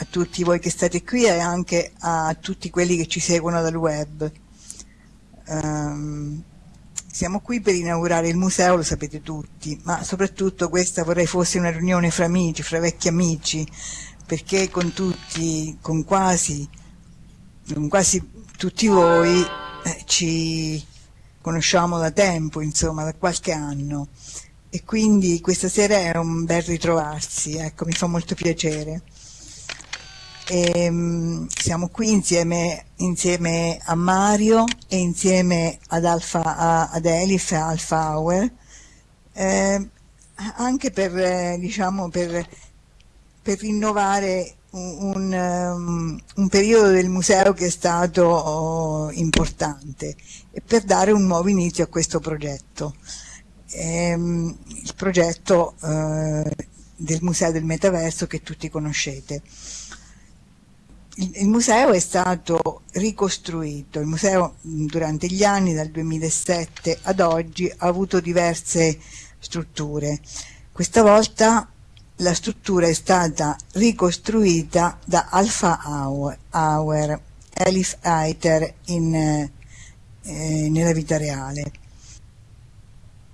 a tutti voi che state qui e anche a tutti quelli che ci seguono dal web. Um, siamo qui per inaugurare il museo, lo sapete tutti, ma soprattutto questa vorrei fosse una riunione fra amici, fra vecchi amici, perché con tutti, con quasi, con quasi tutti voi eh, ci conosciamo da tempo, insomma, da qualche anno e quindi questa sera è un bel ritrovarsi, ecco, mi fa molto piacere. E, um, siamo qui insieme, insieme, a Mario e insieme ad, Alfa, ad Elif Alfa Hour, eh, anche per, eh, diciamo, per, per rinnovare un, un, um, un, periodo del museo che è stato oh, importante e per dare un nuovo inizio a questo progetto ehm, il progetto eh, del Museo del Metaverso che tutti conoscete. Il, museo è stato ricostruito, il museo durante gli anni, dal 2007 ad oggi, ha avuto diverse strutture. Questa volta la struttura è stata ricostruita da Alpha Hour, Elif Eiter in, eh, nella vita reale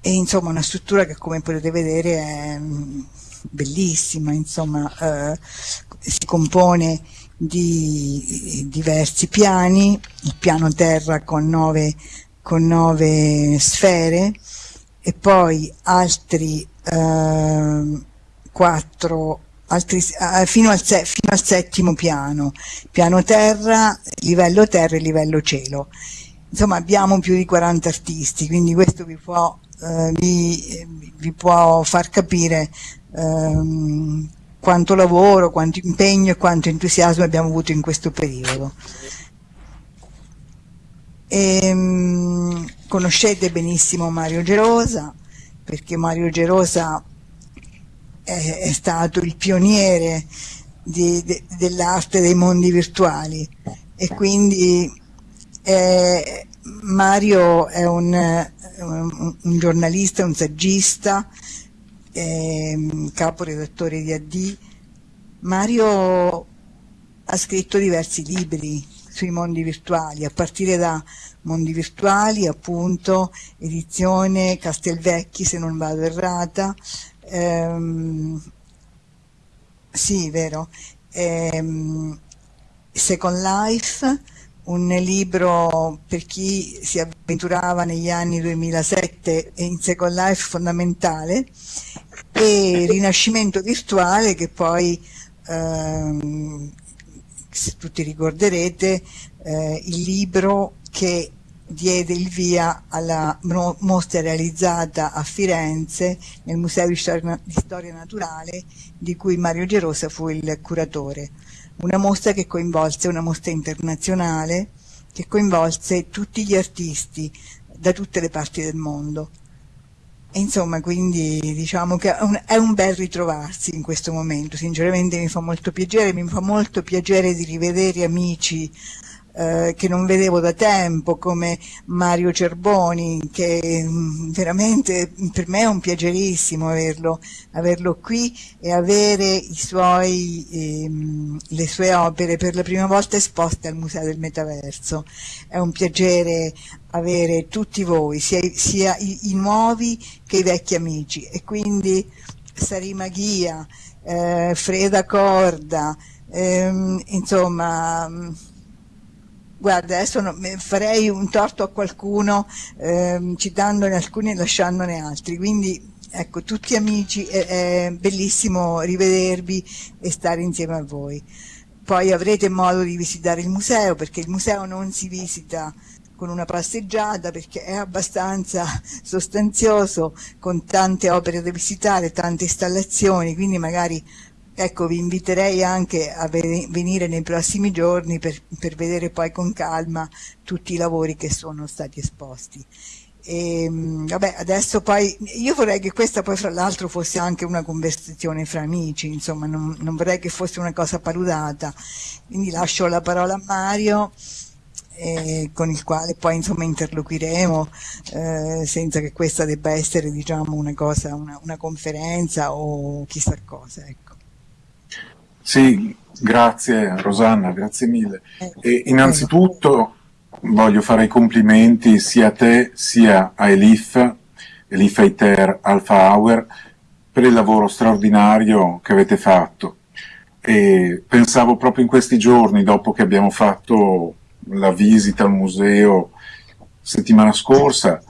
e insomma una struttura che come potete vedere è mm, bellissima, insomma eh, si compone di diversi piani, il piano terra con nove, con nove sfere e poi altri eh, quattro altri, eh, fino, al fino, al settimo piano, piano terra, livello terra e livello cielo. Insomma abbiamo più di 40 artisti, quindi questo vi può eh, vi, vi, può far capire ehm, quanto lavoro, quanto impegno e quanto entusiasmo abbiamo avuto in questo periodo. E, ehm, conoscete benissimo Mario Gerosa, perché Mario Gerosa è, è stato il pioniere de, dell'arte dei mondi virtuali e quindi eh, Mario è un, un, un, giornalista, un saggista, eh, capo redattore di AD. Mario ha scritto diversi libri sui mondi virtuali, a partire da Mondi Virtuali, appunto, edizione Castelvecchi, se non vado errata, ehm, sì, vero, ehm, Second Life, un libro per chi si avventurava negli anni 2007 in Second Life fondamentale e Rinascimento virtuale che poi ehm, se tutti ricorderete eh, il libro che diede il via alla mostra realizzata a Firenze nel Museo di Storia, Naturale di cui Mario Gerosa fu il curatore una mostra che coinvolse, una mostra internazionale, che coinvolse tutti gli artisti da tutte le parti del mondo. Insomma, quindi diciamo che è un, è un, bel ritrovarsi in questo momento, sinceramente mi fa molto piacere, mi fa molto piacere di rivedere amici eh, che non vedevo da tempo, come Mario Cerboni, che mm, veramente per me è un piacerissimo averlo, averlo qui e avere suoi, ehm, le sue opere per la prima volta esposte al Museo del Metaverso. È un piacere avere tutti voi, sia, sia i, i, nuovi che i vecchi amici e quindi Sarima Ghia, eh, Freda Corda, ehm, insomma Guarda, adesso no, farei un torto a qualcuno ehm, citandone alcuni e lasciandone altri, quindi ecco, tutti amici, è, è bellissimo rivedervi e stare insieme a voi. Poi avrete modo di visitare il museo, perché il museo non si visita con una passeggiata perché è abbastanza sostanzioso con tante opere da visitare, tante installazioni, quindi magari Ecco, vi inviterei anche a venire nei prossimi giorni per, per vedere poi con calma tutti i lavori che sono stati esposti. E, ehm, vabbè, adesso poi io vorrei che questa poi fra l'altro fosse anche una conversazione fra amici, insomma, non, non, vorrei che fosse una cosa paludata. Quindi lascio la parola a Mario. Eh, con il quale poi insomma interloquiremo eh, senza che questa debba essere diciamo una cosa, una, una conferenza o chissà cosa. Ecco. Sì, Grazie Rosanna, grazie mille. E innanzitutto voglio fare i complimenti sia a te sia a Elif, Elif Eiter Alpha Hour, per il lavoro straordinario che avete fatto. E pensavo proprio in questi giorni, dopo che abbiamo fatto la visita al museo settimana scorsa,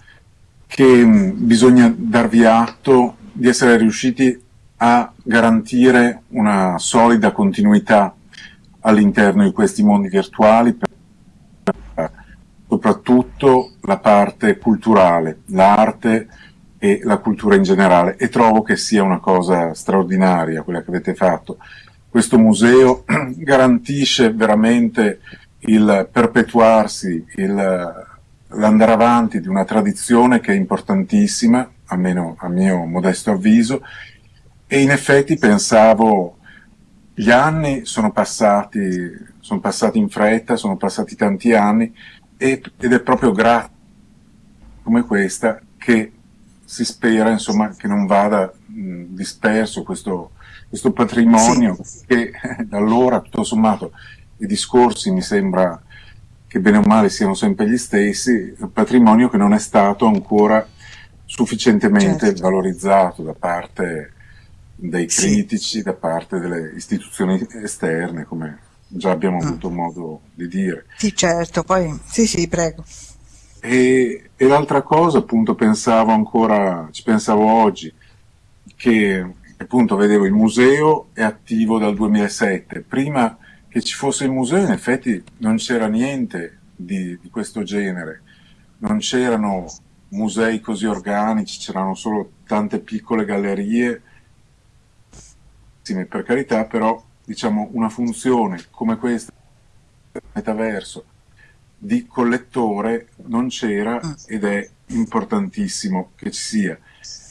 che bisogna darvi atto di essere riusciti a garantire una solida continuità all'interno di questi mondi virtuali, soprattutto la parte culturale, l'arte e la cultura in generale e trovo che sia una cosa straordinaria quella che avete fatto. Questo museo garantisce veramente il perpetuarsi, l'andare avanti di una tradizione che è importantissima, almeno a mio modesto avviso, e in effetti pensavo, gli anni sono passati, sono passati in fretta, sono passati tanti anni, e, ed è proprio grazie come questa che si spera insomma, che non vada mh, disperso questo, questo patrimonio sì. che da allora tutto sommato i discorsi mi sembra che bene o male siano sempre gli stessi, un patrimonio che non è stato ancora sufficientemente certo. valorizzato da parte dei critici, sì. da parte delle istituzioni esterne, come già abbiamo mm. avuto modo di dire. Sì, certo, poi sì, sì, prego. E, e l'altra cosa, appunto, pensavo ancora, ci pensavo oggi, che appunto vedevo il museo è attivo dal 2007, prima che ci fosse il museo in effetti non c'era niente di, di questo genere, non c'erano musei così organici, c'erano solo tante piccole gallerie, per carità, però diciamo una funzione come questa metaverso di collettore non c'era mm. ed è importantissimo che ci sia.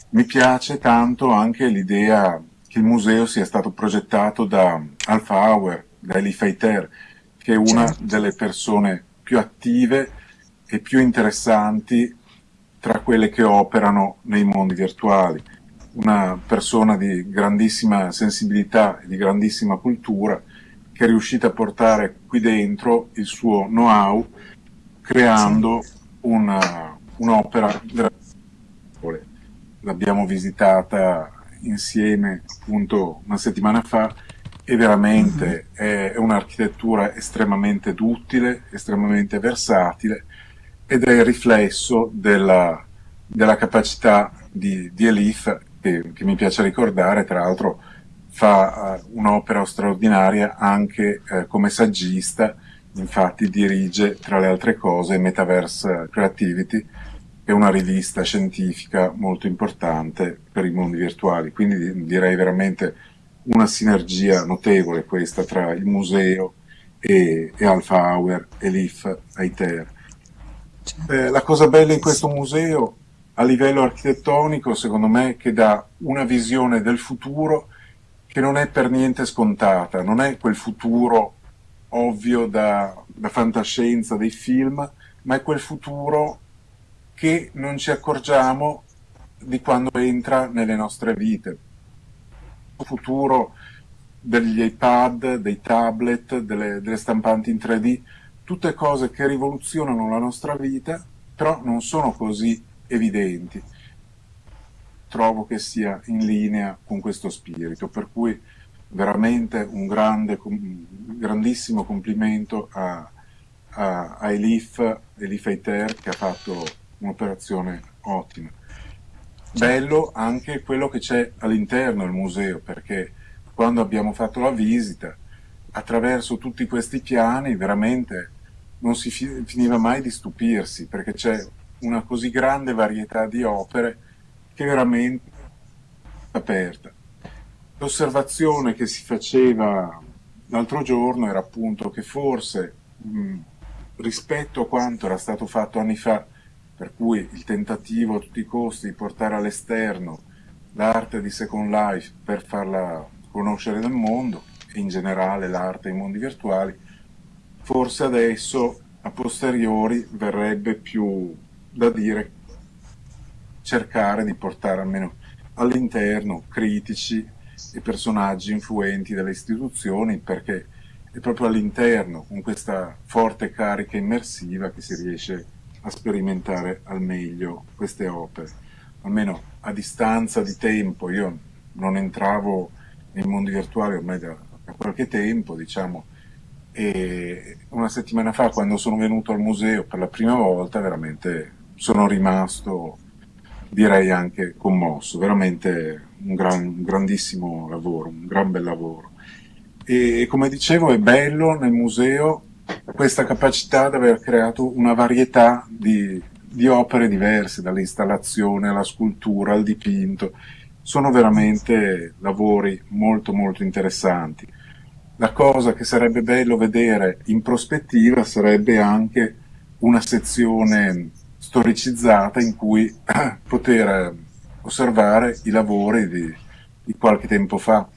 Mi piace tanto anche l'idea che il museo sia stato progettato da Alpha Hour, da Eli Feiter, che è una certo. delle persone più attive e più interessanti tra quelle che operano nei mondi virtuali. Una persona di grandissima sensibilità e di grandissima cultura che è riuscita a portare qui dentro il suo know-how creando un'opera l'abbiamo visitata insieme appunto una settimana fa e veramente mm -hmm. è, un'architettura estremamente duttile, estremamente versatile ed è il riflesso della, della capacità di, di Elif che, che, mi piace ricordare, tra l'altro fa uh, un'opera straordinaria anche uh, come saggista, infatti dirige tra le altre cose Metaverse Creativity, è una rivista scientifica molto importante per i mondi virtuali, quindi direi veramente una sinergia notevole questa tra il museo e, e Alpha Hour e l'IF Aiter. Eh, la cosa bella in questo museo a livello architettonico secondo me che dà una visione del futuro che non è per niente scontata, non è quel futuro ovvio da, da fantascienza dei film, ma è quel futuro che non ci accorgiamo di quando entra nelle nostre vite. Il futuro degli iPad, dei tablet, delle, delle stampanti in 3D, tutte cose che rivoluzionano la nostra vita, però non sono così evidenti. Trovo che sia in linea con questo spirito, per cui veramente un grande, grandissimo complimento a, a, a Elif, Elif Eiter che ha fatto un'operazione ottima. Bello anche quello che c'è all'interno del museo, perché quando abbiamo fatto la visita, attraverso tutti questi piani, veramente non si finiva mai di stupirsi, perché c'è una così grande varietà di opere che veramente aperta. L'osservazione che si faceva l'altro giorno era appunto che forse mh, rispetto a quanto era stato fatto anni fa per cui il tentativo a tutti i costi di portare all'esterno l'arte di Second Life per farla conoscere nel mondo e in generale l'arte ai mondi virtuali, forse adesso a posteriori verrebbe più da dire cercare di portare almeno all'interno critici e personaggi influenti delle istituzioni perché è proprio all'interno, con questa forte carica immersiva, che si riesce a sperimentare al meglio queste opere. Almeno a distanza di tempo, io non entravo nei mondi virtuali ormai da, da qualche tempo, diciamo, e una settimana fa quando sono venuto al museo per la prima volta veramente sono rimasto direi anche commosso, veramente un, gran, un grandissimo lavoro, un gran bel lavoro. E come dicevo è bello nel museo questa capacità di aver creato una varietà di, di opere diverse, dall'installazione alla scultura al dipinto, sono veramente lavori molto molto interessanti. La cosa che sarebbe bello vedere in prospettiva sarebbe anche una sezione storicizzata in cui poter osservare i lavori di, di qualche tempo fa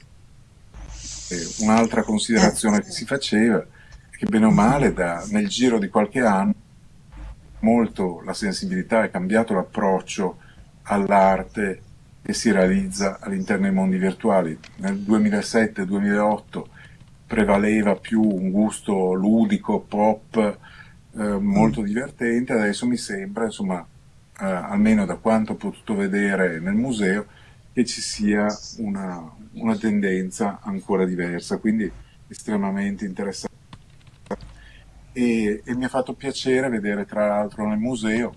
un'altra considerazione che si faceva è che bene o male da, nel giro di qualche anno molto la sensibilità è cambiato l'approccio all'arte che si realizza all'interno dei mondi virtuali. Nel 2007-2008 prevaleva più un gusto ludico, pop, eh, molto divertente, adesso mi sembra, insomma, eh, almeno da quanto ho potuto vedere nel museo, che ci sia una, una tendenza ancora diversa, quindi estremamente interessante. E, e mi ha fatto piacere vedere tra l'altro nel museo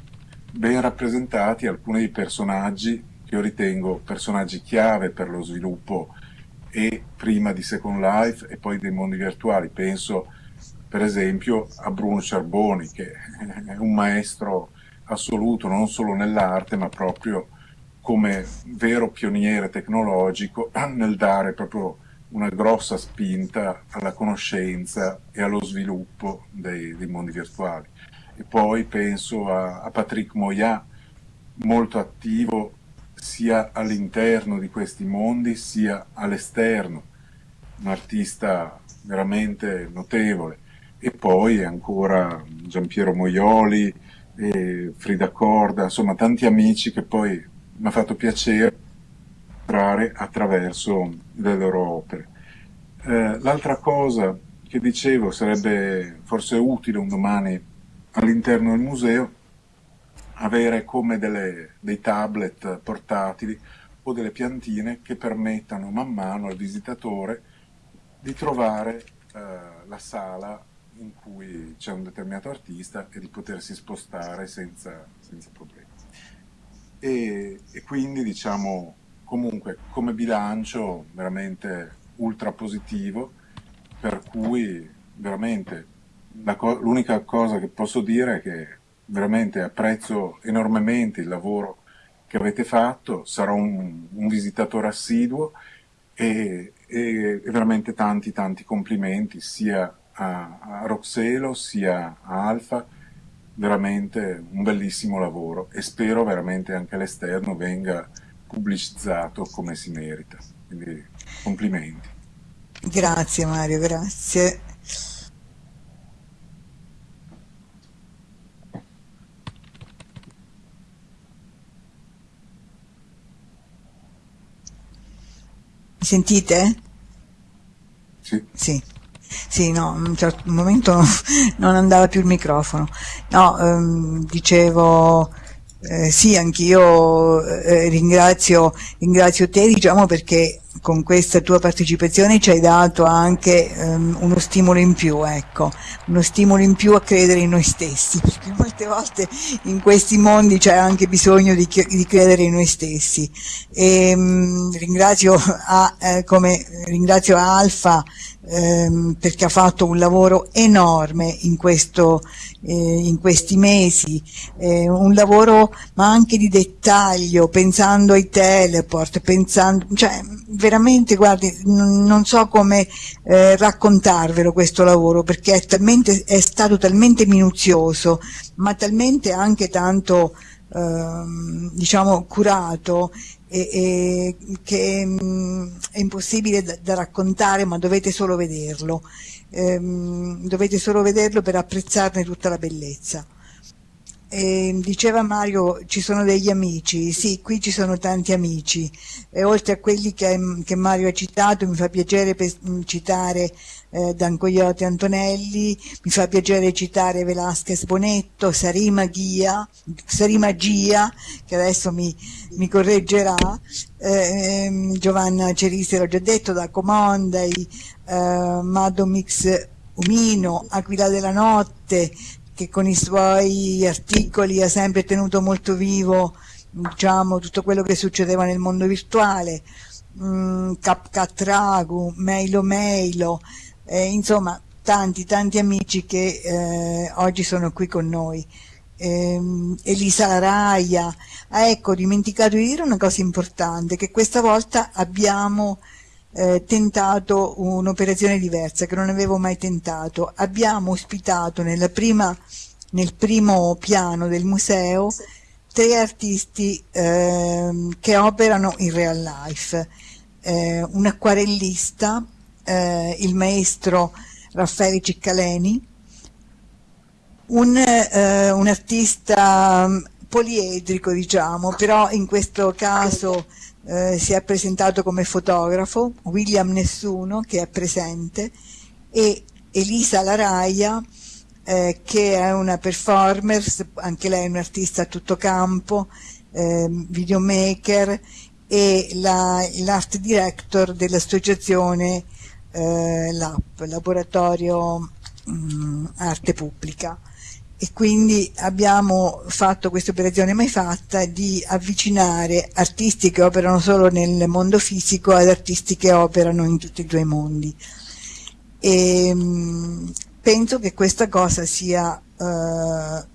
ben rappresentati alcuni dei personaggi che io ritengo personaggi chiave per lo sviluppo e prima di Second Life e poi dei mondi virtuali. Penso per esempio a Bruno Ciarboni che è un maestro assoluto non solo nell'arte ma proprio come vero pioniere tecnologico nel dare proprio una grossa spinta alla conoscenza e allo sviluppo dei, dei mondi virtuali. E poi penso a, a Patrick Moya, molto attivo sia all'interno di questi mondi sia all'esterno, un artista veramente notevole. E poi ancora Giampiero Moioli, Frida Corda, insomma tanti amici che poi mi ha fatto piacere entrare attraverso le loro opere. Eh, L'altra cosa che dicevo sarebbe forse utile un domani all'interno del museo avere come delle, dei tablet portatili o delle piantine che permettano man mano al visitatore di trovare eh, la sala in cui c'è un determinato artista e di potersi spostare senza, senza problemi. E, e quindi diciamo comunque come bilancio veramente ultra positivo per cui veramente l'unica co cosa che posso dire è che veramente apprezzo enormemente il lavoro che avete fatto, sarò un, un visitatore assiduo e, e, veramente tanti tanti complimenti sia a, a Roxelo sia a Alfa veramente un bellissimo lavoro e spero veramente anche all'esterno venga pubblicizzato come si merita. Quindi complimenti. Grazie Mario, grazie. Sentite? Sì. Sì. Sì, no, in un certo momento non andava più il microfono. No, ehm, dicevo, eh, sì, anch'io eh, ringrazio, ringrazio te, diciamo, perché con questa tua partecipazione ci hai dato anche um, uno stimolo in più, ecco, uno stimolo in più a credere in noi stessi, perché molte volte in questi mondi c'è anche bisogno di, di, credere in noi stessi. E, um, ringrazio, a, eh, come, ringrazio Alfa ehm, perché ha fatto un lavoro enorme in, questo, eh, in questi mesi, eh, un lavoro ma anche di dettaglio, pensando ai teleport, pensando, cioè veramente guardi, non so come eh, raccontarvelo questo lavoro perché è, talmente, è stato talmente minuzioso, ma talmente anche tanto ehm, diciamo curato e, e che mh, mm, è impossibile da, da, raccontare ma dovete solo vederlo. Ehm, dovete solo vederlo per apprezzarne tutta la bellezza E diceva Mario, ci sono degli amici, sì, qui ci sono tanti amici, e oltre a quelli che, che Mario ha citato, mi fa piacere mm, citare eh, Dancoiotti Antonelli, mi fa piacere citare Velasquez Bonetto, Sarima Ghia, Sarima Gia, che adesso mi, mi correggerà, eh, Giovanna Cerisi l'ho già detto, da Comondai, eh, Madomix Umino, Aquila della Notte, che con i suoi articoli ha sempre tenuto molto vivo diciamo, tutto quello che succedeva nel mondo virtuale, mm, CapCat Ragu, Meilo Meilo, eh, insomma tanti tanti amici che eh, oggi sono qui con noi. Eh, Elisa Laraia, ah, ecco, ho dimenticato di dire una cosa importante, che questa volta abbiamo eh, tentato un'operazione diversa che non avevo mai tentato. Abbiamo ospitato prima, nel primo piano del museo tre artisti eh, che operano in real life. Eh, un acquarellista, eh, il maestro Raffaele Ciccaleni, un, eh, un artista mm, poliedrico diciamo, però in questo caso eh, si è presentato come fotografo, William Nessuno che è presente e Elisa Laraia eh, che è una performer, anche lei è un'artista a tutto campo, eh, videomaker e l'art director dell'associazione eh, LAP, Laboratorio mh, mm, Arte Pubblica e quindi abbiamo fatto questa operazione mai fatta di avvicinare artisti che operano solo nel mondo fisico ad artisti che operano in tutti e due i mondi. E, mh, penso che questa cosa sia eh, Ehm,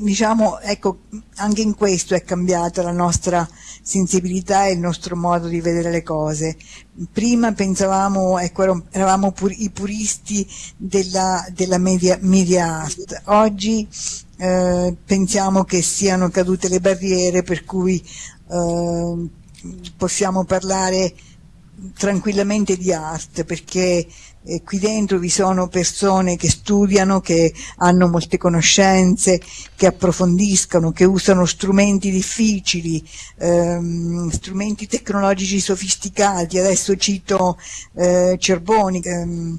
diciamo, ecco, anche in questo è cambiata la nostra sensibilità e il nostro modo di vedere le cose. Prima pensavamo, ecco, eravamo pur, i puristi della, della media, media art, oggi eh, pensiamo che siano cadute le barriere per cui eh, possiamo parlare tranquillamente di art perché eh, qui dentro vi sono persone che studiano, che hanno molte conoscenze, che approfondiscono, che usano strumenti difficili, ehm, strumenti tecnologici sofisticati. Adesso cito eh, Cerboni che ehm,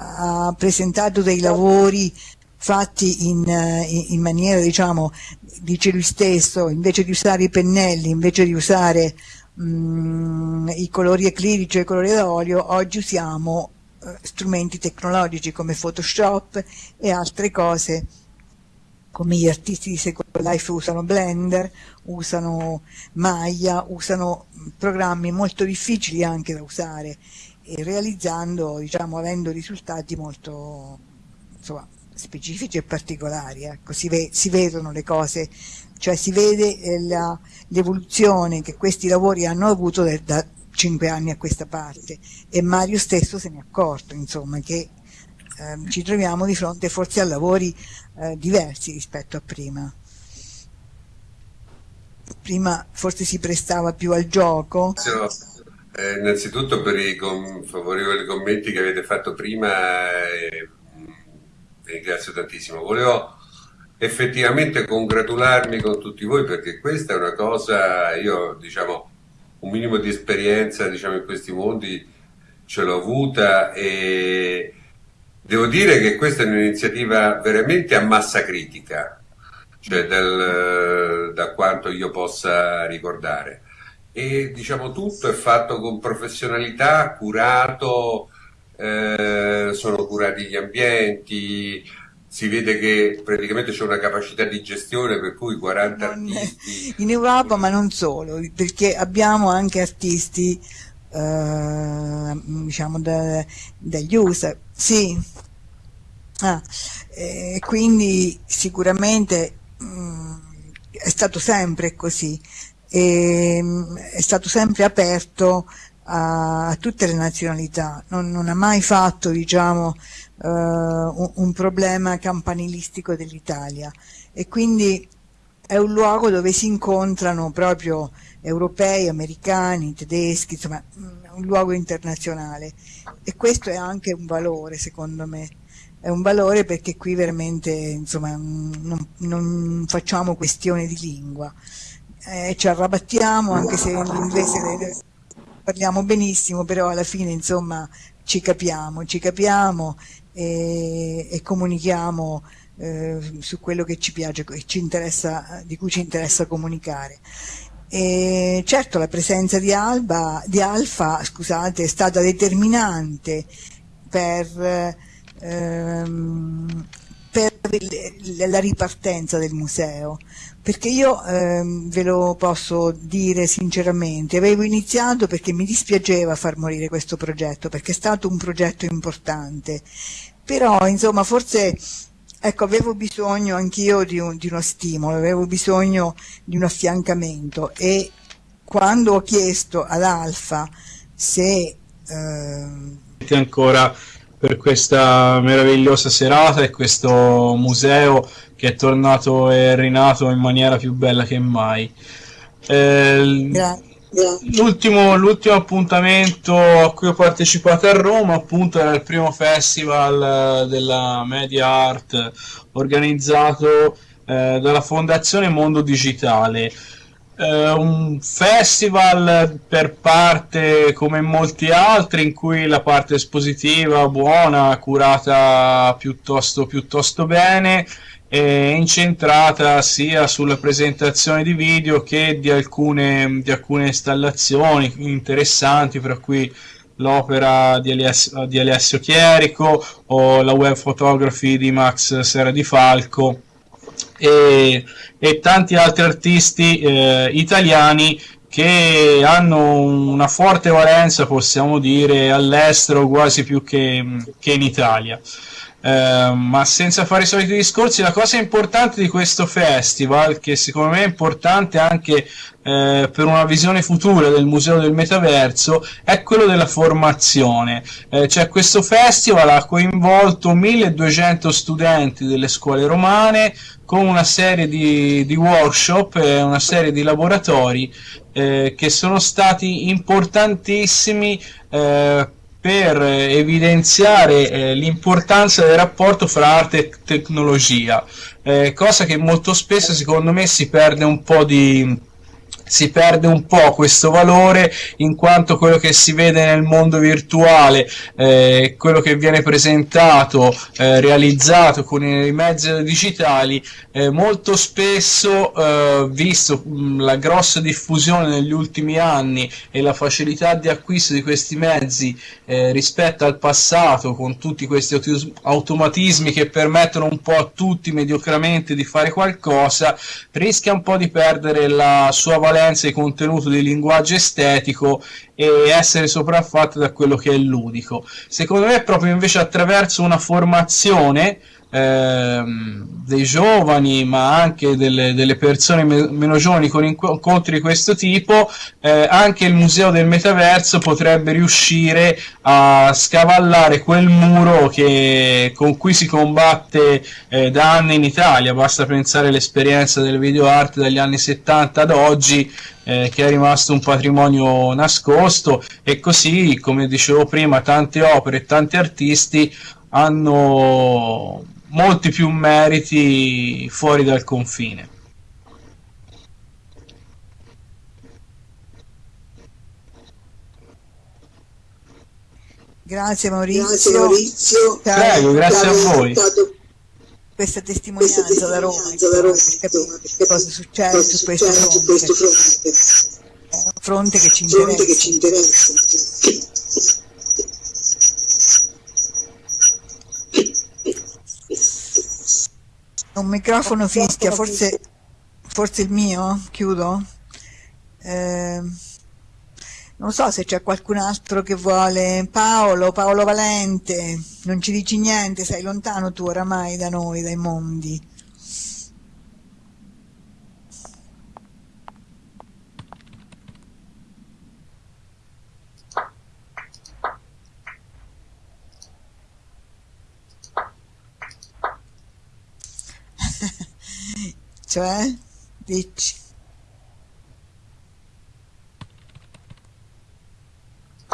ha presentato dei lavori fatti in, in, in maniera, diciamo, dice lui stesso, invece di usare i pennelli, invece di usare mh, i colori acrilici e i colori d'olio, oggi usiamo eh, strumenti tecnologici come Photoshop e altre cose come gli artisti di Second Life usano Blender, usano Maya, usano programmi molto difficili anche da usare e realizzando, diciamo, avendo risultati molto insomma, specifici e particolari. Ecco, si, ve si, vedono le cose, cioè si vede eh, l'evoluzione che questi lavori hanno avuto da cinque anni a questa parte. E Mario stesso se ne è accorto insomma che eh, ci troviamo di fronte forse a lavori eh, diversi rispetto a prima. Prima forse si prestava più al gioco. Eh, innanzitutto per i favorevoli commenti che avete fatto prima eh, ringrazio tantissimo. Volevo effettivamente congratularmi con tutti voi perché questa è una cosa io diciamo un minimo di esperienza diciamo, in questi mondi ce l'ho avuta e devo dire che questa è un'iniziativa veramente a massa critica, cioè dal, da quanto io possa ricordare. E diciamo tutto è fatto con professionalità, curato, eh, sono curati gli ambienti, si vede che praticamente c'è una capacità di gestione per cui 40 non, artisti... In Europa ma non solo, perché abbiamo anche artisti eh, diciamo da, dagli USA, sì. Ah, eh, quindi sicuramente mh, mm, è stato sempre così, e, mh, è stato sempre aperto a, a tutte le nazionalità, non, non ha mai fatto diciamo, un, un, problema campanilistico dell'Italia. E quindi è un luogo dove si incontrano proprio europei, americani, tedeschi, insomma un luogo internazionale. E questo è anche un valore secondo me. È un valore perché qui veramente insomma, non, non facciamo questione di lingua, eh, ci arrabattiamo anche se l'inglese parliamo benissimo, però alla fine insomma ci capiamo, ci capiamo e, e comunichiamo eh, su quello che ci piace, ci interessa, di cui ci interessa comunicare. E certo la presenza di, Alba, di Alfa scusate, è stata determinante per, ehm, per la ripartenza del museo, perché io ehm, ve lo posso dire sinceramente, avevo iniziato perché mi dispiaceva far morire questo progetto, perché è stato un progetto importante, però insomma forse Ecco, avevo bisogno anch'io di, un, di, uno stimolo, avevo bisogno di un affiancamento e quando ho chiesto ad Alfa se... Eh... ancora per questa meravigliosa serata e questo museo che è tornato e rinato in maniera più bella che mai. Eh, Grazie. L'ultimo, l'ultimo, appuntamento a cui ho partecipato a Roma appunto era il primo festival della media art organizzato eh, dalla fondazione Mondo Digitale. Eh, un festival per parte come molti altri in cui la parte espositiva buona curata piuttosto, piuttosto bene è incentrata sia sulla presentazione di video che di alcune, di alcune installazioni interessanti, fra cui l'opera di di Alessio Chierico o la web photography di Max Sera di Falco e, e tanti altri artisti eh, italiani che hanno una forte valenza, possiamo dire, all'estero quasi più che, che in Italia. Eh, ma senza fare i soliti discorsi, la cosa importante di questo festival, che secondo me è importante anche eh, per una visione futura del Museo del Metaverso, è quello della formazione. Eh, cioè questo festival ha coinvolto 1200 studenti delle scuole romane con una serie di, di workshop e una serie di laboratori eh, che sono stati importantissimi eh, per evidenziare eh, l'importanza del rapporto fra arte e tecnologia, eh, cosa che molto spesso secondo me si perde un po' di si perde un po' questo valore in quanto quello che si vede nel mondo virtuale, eh, quello che viene presentato, eh, realizzato con i mezzi digitali, eh, molto spesso, eh, visto mh, la grossa diffusione negli ultimi anni e la facilità di acquisto di questi mezzi eh, rispetto al passato, con tutti questi automatismi che permettono un po' a tutti mediocramente di fare qualcosa, rischia un po' di perdere la sua valenza prevalenza di contenuto di linguaggio estetico e essere sopraffatto da quello che è ludico. Secondo me proprio invece attraverso una formazione ehm, dei giovani ma anche delle, delle persone me meno giovani con incontri di questo tipo eh, anche il museo del metaverso potrebbe riuscire a scavallare quel muro che, con cui si combatte eh, da anni in Italia. Basta pensare all'esperienza del video art dagli anni 70 ad oggi eh, che è rimasto un patrimonio nascosto. E così come dicevo prima tante opere e tanti artisti hanno molti più meriti fuori dal confine. Grazie Maurizio. Grazie Maurizio. Prego, grazie a voi. Questa testimonianza, questa testimonianza da Roma, da Roma capire cosa succede su questo fronte. È un fronte che ci interessa. Che ci interessa. Un microfono fischia, forse, forse il mio? Chiudo? Eh, non so se c'è qualcun altro che vuole. Paolo, Paolo Valente, non ci dici niente, sei lontano tu oramai da noi, dai mondi. Cioè? Dici?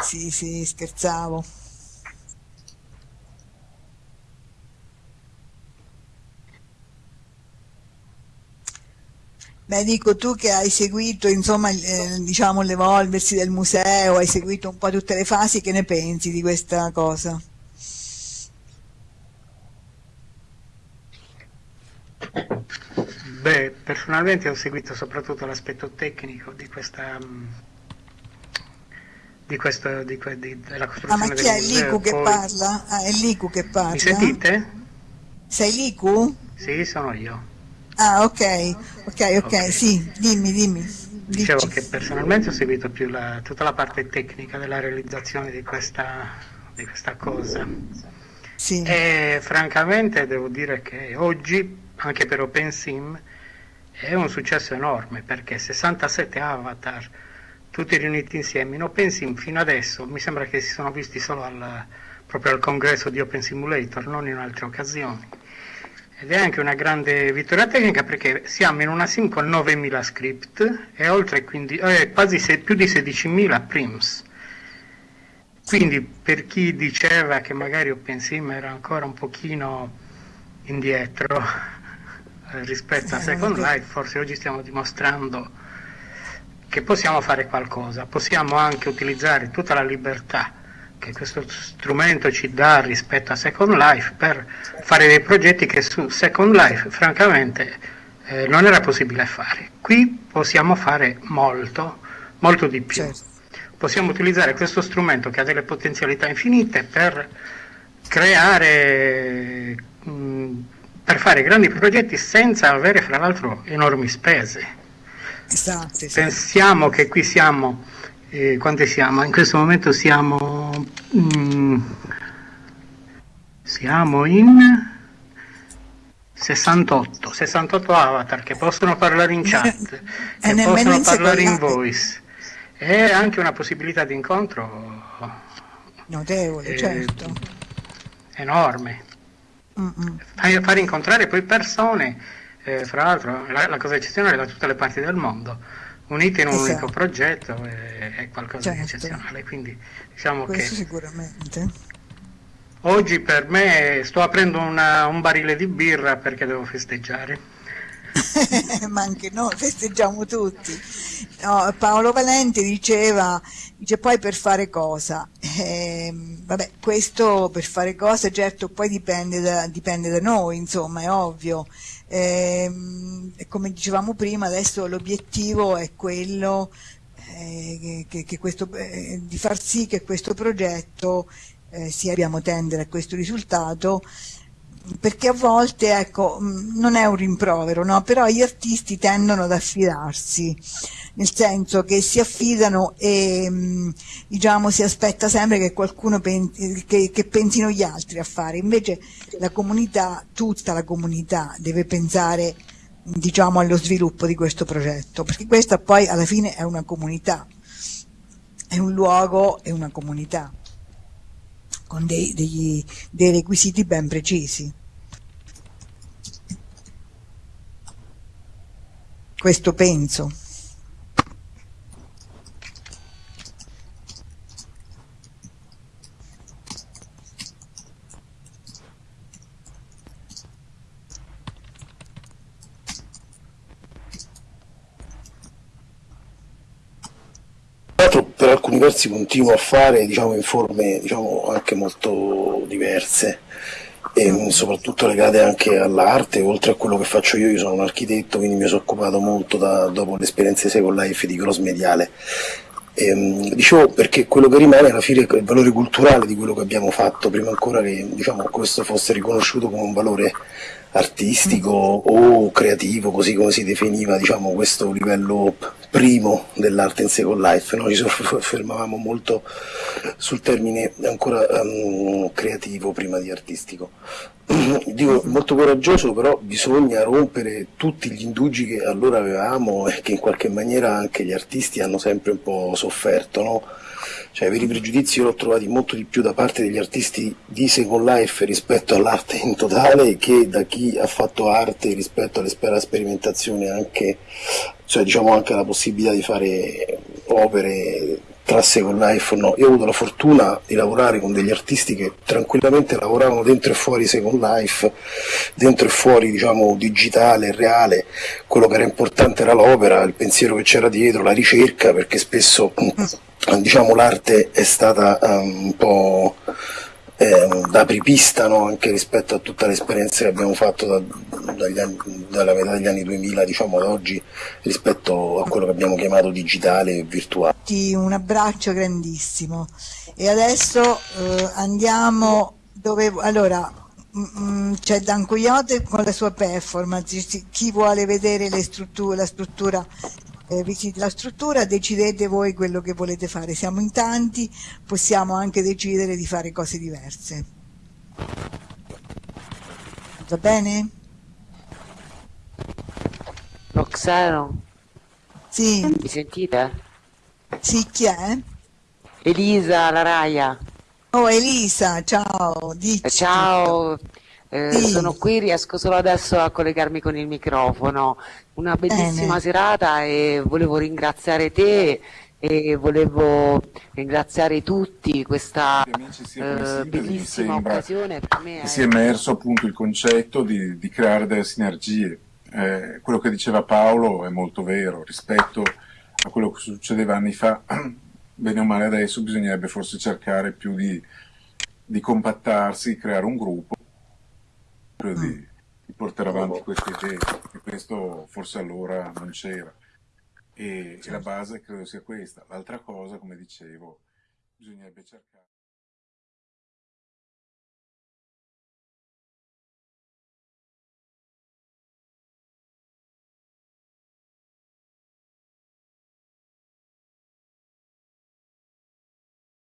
Sì, sì, scherzavo. Beh, dico tu che hai seguito, insomma, eh, diciamo, l'evolversi del museo, hai seguito un po' tutte le fasi, che ne pensi di questa cosa? Beh, personalmente ho seguito soprattutto l'aspetto tecnico di questa mm, di questo, di, di, della costruzione ah, ma chi è Liku che parla? Ah, è Liku che parla? Mi sentite? Sei Liku? Sì, sono io. Ah, ok, ok, ok, okay. sì, dimmi, dimmi. Dicevo Dici. che personalmente ho seguito più la, tutta la parte tecnica della realizzazione di questa, di questa cosa. Sì. E francamente devo dire che oggi, anche per OpenSim, è un successo enorme perché 67 avatar tutti riuniti insieme. In OpenSim fino adesso mi sembra che si sono visti solo al, proprio al congresso di Open Simulator, non in altre occasioni. Ed è anche una grande vittoria tecnica perché siamo in una sim con 9.000 script e oltre quindi, eh, quasi se, più di 16.000 prims. Quindi per chi diceva che magari OpenSim era ancora un pochino indietro rispetto a Second Life, forse oggi stiamo dimostrando che possiamo fare qualcosa, possiamo anche utilizzare tutta la libertà che questo strumento ci dà rispetto a Second Life per fare dei progetti che su Second Life francamente eh, non era possibile fare. Qui possiamo fare molto, molto di più. Certo. Possiamo utilizzare questo strumento che ha delle potenzialità infinite per creare, mh, mm, per fare grandi progetti senza avere fra l'altro enormi spese. Esatto, esatto. Pensiamo che qui siamo, eh, quante siamo? In questo momento siamo, mm, siamo in 68, 68 avatar che possono parlare in chat, che possono parlare in voice. E anche una possibilità di incontro notevole, eh, certo. Enorme. Fare incontrare poi persone eh, fra l'altro la, la, cosa eccezionale da tutte le parti del mondo, unite in un esatto. unico progetto è, è qualcosa certo. di eccezionale. Quindi diciamo Questo che sicuramente. Oggi per me sto aprendo una, un barile di birra perché devo festeggiare. ma anche noi festeggiamo tutti. No, Paolo Valente diceva, dice poi per fare cosa? Eh, vabbè, questo per fare cosa certo poi dipende da, dipende da noi, insomma, è ovvio. Eh, come dicevamo prima, adesso l'obiettivo è quello eh, che, che questo, eh, di far sì che questo progetto eh, sia, abbiamo tendere a questo risultato perché a volte ecco, mm, non è un rimprovero, no? però gli artisti tendono ad affidarsi, nel senso che si affidano e mm, diciamo, si aspetta sempre che qualcuno pensi, che, che pensino gli altri a fare, invece la comunità, tutta la comunità deve pensare diciamo, allo sviluppo di questo progetto, perché questa poi alla fine è una comunità, è un luogo, è una comunità con dei, degli, dei requisiti ben precisi. Questo penso. per alcuni versi continuo a fare diciamo, in forme diciamo, anche molto diverse e soprattutto legate anche all'arte, oltre a quello che faccio io, io sono un architetto, quindi mi sono occupato molto da, dopo l'esperienza di Second Life di cross mediale. E, ehm, dicevo perché quello che rimane alla fine è il valore culturale di quello che abbiamo fatto, prima ancora che diciamo, questo fosse riconosciuto come un valore artistico o creativo, così come si definiva diciamo, questo livello primo dell'arte in Second Life. Noi ci fermavamo molto sul termine ancora um, creativo prima di artistico. Dico molto coraggioso, però bisogna rompere tutti gli indugi che allora avevamo e che in qualche maniera anche gli artisti hanno sempre un po' sofferto. No? Cioè, veri pregiudizi io l'ho trovati molto di più da parte degli artisti di Second Life rispetto all'arte in totale che da chi ha fatto arte rispetto alla sperimentazione anche, cioè diciamo anche la possibilità di fare opere trasse con Life o no. Io ho avuto la fortuna di lavorare con degli artisti che tranquillamente lavoravano dentro e fuori Second Life, dentro e fuori diciamo digitale, reale, quello che era importante era l'opera, il pensiero che c'era dietro, la ricerca, perché spesso diciamo l'arte è stata um, un po' da apripista no? anche rispetto a tutta l'esperienza che abbiamo fatto da, anni, dalla metà degli anni 2000 diciamo ad oggi rispetto a quello che abbiamo chiamato digitale e virtuale. Un abbraccio grandissimo e adesso eh, andiamo dove allora mm, mm, c'è Dan Coyote con la sua performance chi vuole vedere strutture, la struttura eh, visiti la struttura, decidete voi quello che volete fare. Siamo in tanti, possiamo anche decidere di fare cose diverse. Va bene? Roxano? Sì. Mi sentite? Sì, chi è? Elisa, la Raia. Oh, Elisa, ciao. Dici. Ciao. Eh, sì. Sono qui, riesco solo adesso a collegarmi con il microfono. Una bellissima Bene. serata e volevo ringraziare te e volevo ringraziare tutti questa eh, bellissima occasione per me. È... Si è emerso appunto il concetto di, di creare delle sinergie. Eh, quello che diceva Paolo è molto vero rispetto a quello che succedeva anni fa. Bene o male adesso bisognerebbe forse cercare più di, di compattarsi, creare un gruppo di, mm. di portare avanti queste idee e questo forse allora non c'era. E, e la certo. base credo sia questa. L'altra cosa, come dicevo, bisognerebbe cercare.